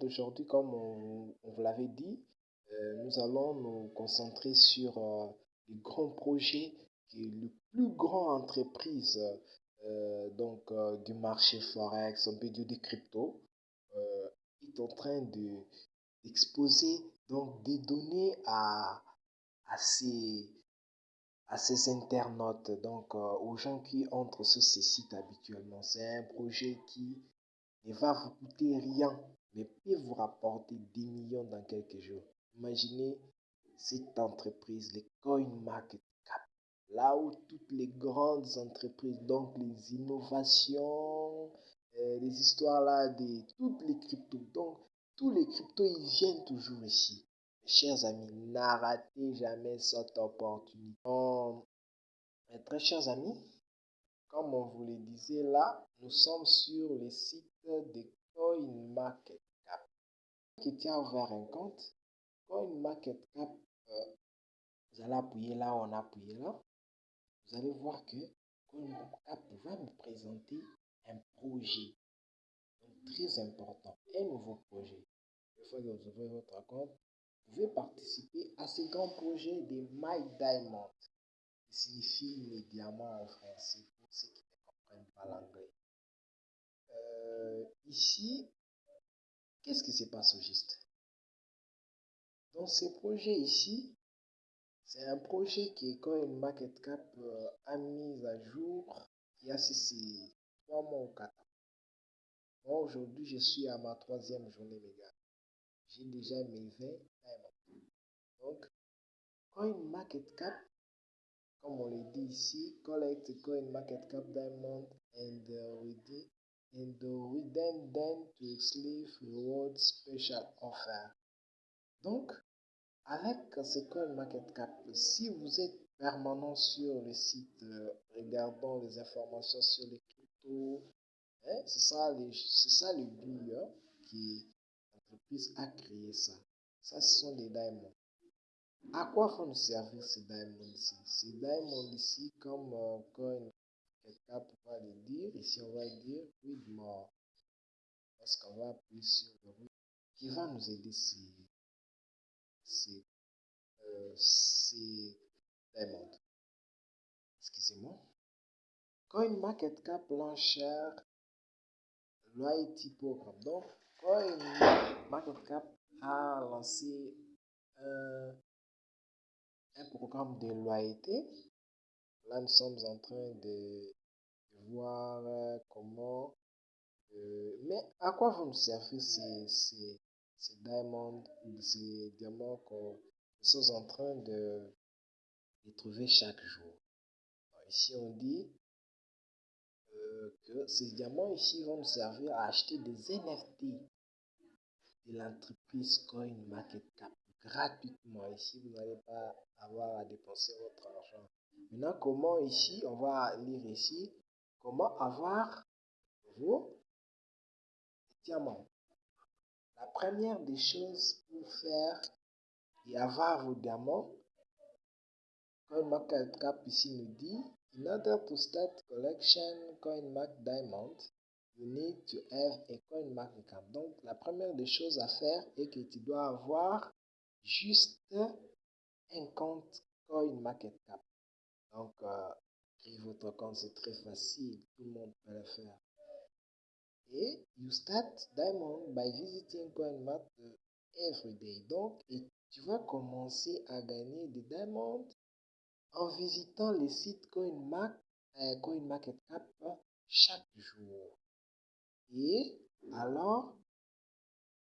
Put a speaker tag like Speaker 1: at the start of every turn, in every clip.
Speaker 1: d'aujourd'hui, comme on, vous l'avait dit, euh, nous allons nous concentrer sur euh, les grands projets qui le plus grand entreprise euh, donc du marché forex, peut dire des cryptos, est en train de d'exposer donc des données à à ces à ces internautes, donc aux gens qui entrent sur ces sites habituellement. C'est un projet qui ne va vous coûter rien, mais peut vous rapporter des millions dans quelques jours. Imaginez cette entreprise, les CoinMarketCap, là où toutes les grandes entreprises, donc les innovations, euh, les histoires là de toutes les cryptos, donc tous les cryptos, ils viennent toujours ici. chers amis, n'arrêtez jamais cette opportunité. très chers amis, comme on vous le disait là, nous sommes sur le site de CoinMarketCap qui tient ouvert un compte. CoinMarketCap, euh, vous allez appuyer là, on a appuyé là. Vous allez voir que CoinMarketCap va me présenter un projet très important, un nouveau projet. Une fois que vous ouvrez votre compte, vous pouvez participer à ce grand projet de My Diamond, qui signifie les diamants en français pour ceux qui ne comprennent pas l'anglais. Euh, ici, qu'est-ce qui se passe au juste? Dans ce projet ici, c'est un projet que CoinMarketCap euh, a mis à jour il y a ces trois mois ou quatre Moi, aujourd'hui, je suis à ma troisième journée, les gars. J'ai déjà mes 20 diamants. Donc, CoinMarketCap, comme on le dit ici, collect CoinMarketCap Diamond and uh, and we then then to Slave Reward Special Offer. Donc, avec coin market cap, si vous êtes permanent sur le site, euh, regardant les informations sur les cryptos, hein, c'est ça, le but hein, qui l'entreprise a créé ça. Ça, ce sont des diamonds. À quoi nous servir ces diamonds ici? Ces diamonds ici, comme euh, coin Quelqu'un pourra le dire. Ici, on va dire with more. Parce qu'on va appuyer sur le oui qui va nous aider c'est c'est euh, c'est Excusez-moi. CoinMarketCap l'enchère loyalty programme. Donc, CoinMarketCap a lancé un, un programme de loyauté. Là, nous sommes en train de voir euh, comment... Euh, mais à quoi vont nous servir ces, ces, ces diamants, ces diamants qu'on sommes en train de, de trouver chaque jour? Ici, on dit euh, que ces diamants ici vont nous servir à acheter des NFT de l'entreprise CoinMarketCap gratuitement. Ici, vous n'allez pas avoir à dépenser votre argent. Maintenant, comment ici, on va lire ici, comment avoir vos diamants. La première des choses pour faire et avoir vos diamants, CoinMarketCap ici nous dit, in order to start collection CoinMark Diamond, you need to have a CoinMarketCap. Donc, la première des choses à faire est que tu dois avoir juste un compte CoinMarketCap. Donc, euh, créer votre compte, c'est très facile. Tout le monde peut le faire. Et you start Diamond by visiting CoinMarket every day. Donc, et tu vas commencer à gagner des diamonds en visitant les sites CoinMark, euh, CoinMarketCap chaque jour. Et alors,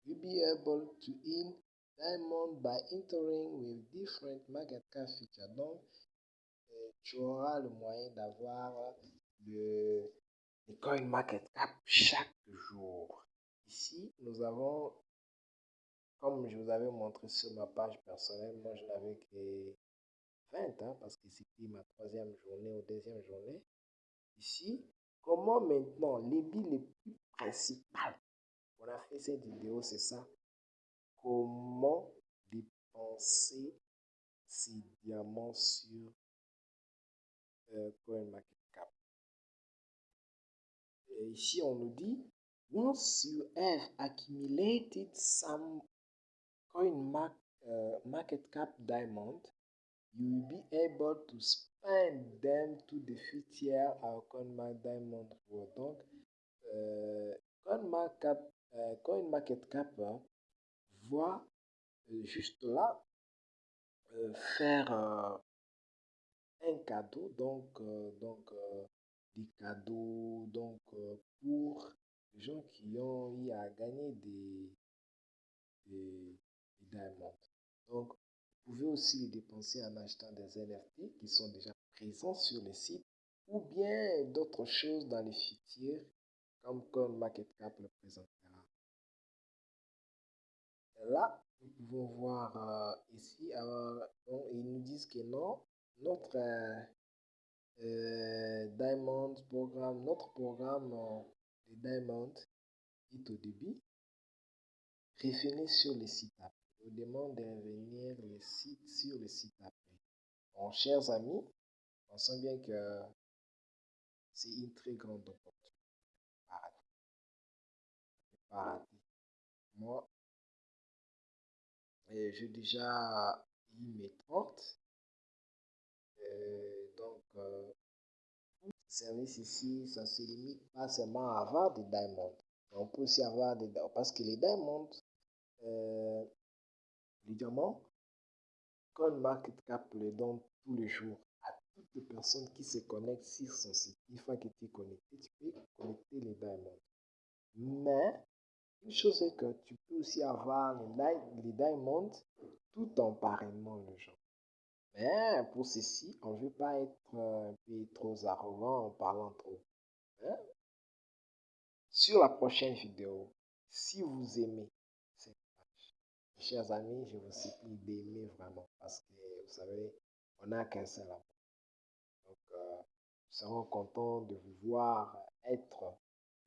Speaker 1: you'll be able to earn diamond by entering with different market cap features. Donc, tu auras le moyen d'avoir le, coin market cap chaque jour. Ici, nous avons, comme je vous avais montré sur ma page personnelle, moi je n'avais que 20 hein, parce que c'était ma troisième journée ou deuxième journée. Ici, comment maintenant, les billes les plus principales, on a fait cette vidéo, c'est ça. Comment dépenser ces diamants sur euh, CoinMarketCap. Et ici, on nous dit once you have accumulated some coin mark, uh, market cap diamond, you will be able to spend them to the future à CoinMark Diamond Pro. Donc, euh, CoinMarket, euh, CoinMarketCap voit euh, juste là euh, faire euh, un cadeau, donc, euh, donc des cadeaux donc, pour les gens qui ont eu à gagner des, des, des. Donc, vous pouvez aussi les dépenser en achetant des NFT qui sont déjà présents sur le site ou bien d'autres choses dans les futurs comme comme MarketCap le présentera. Là, nous pouvons voir euh, ici, alors, ils nous disent que non, notre euh, euh, Diamond programme, notre programme de Diamond est au début. Revenez sur le site après vous demande de revenir les sites sur le site après. Bon, chers amis, pensons bien que c'est une très grande opportunité. Moi, j'ai déjà eu mes 30. donc, euh, service ici, ça se limite pas seulement à avoir des diamonds. On peut aussi avoir des parce que les diamonds, euh, les diamants, CoinMarketCap le donne tous les jours à toutes les personnes qui se connectent sur son site. Une fois que tu es connecté, tu peux connecter les diamants. Mais, une chose est que tu peux aussi avoir les, les diamonds tout en parrainant les gens. Mais pour ceci, on ne veut pas être peu trop arrogant en parlant trop. Hein? Sur la prochaine vidéo, si vous aimez Chers amis, je vous supplie d'aimer vraiment parce que vous savez, on n'a qu'un seul amour. Donc, euh, nous serons contents de vous voir être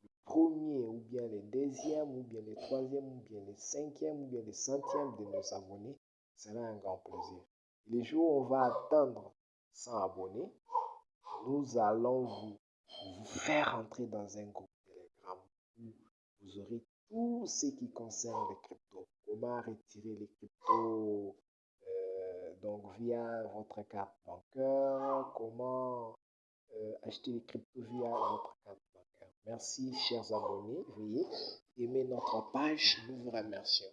Speaker 1: le premier ou bien le deuxième ou bien le troisième ou bien le cinquième ou bien le centième de nos abonnés. Ce sera un grand plaisir. Les jours où on va atteindre 100 abonnés, nous allons vous, vous faire entrer dans un groupe Telegram où vous aurez tout ce qui concerne les cryptos. Comment retirer les cryptos euh, donc via votre carte bancaire, comment euh, acheter les cryptos via votre carte bancaire. Merci chers abonnés, veuillez aimer notre page, nous vous remercions.